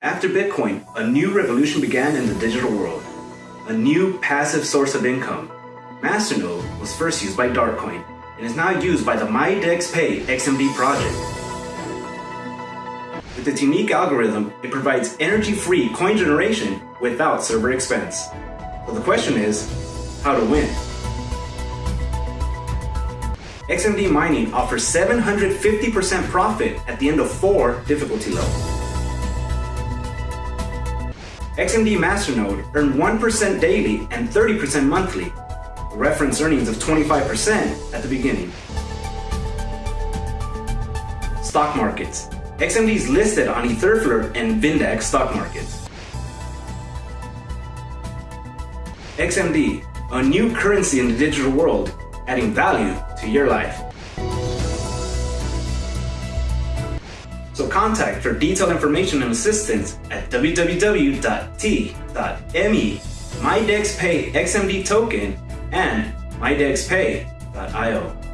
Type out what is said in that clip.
After Bitcoin, a new revolution began in the digital world. A new passive source of income. Masternode was first used by Darkcoin and is now used by the MyDexPay XMD project. With its unique algorithm, it provides energy-free coin generation without server expense. So the question is, how to win? XMD mining offers 750% profit at the end of four difficulty levels. XMD Masternode earned 1% daily and 30% monthly, reference earnings of 25% at the beginning. Stock markets. XMD is listed on Etherflor and Vindax stock markets. XMD, a new currency in the digital world, adding value to your life. So contact for detailed information and assistance at www.t.me MyDexPay XMD token and mydexpay.io.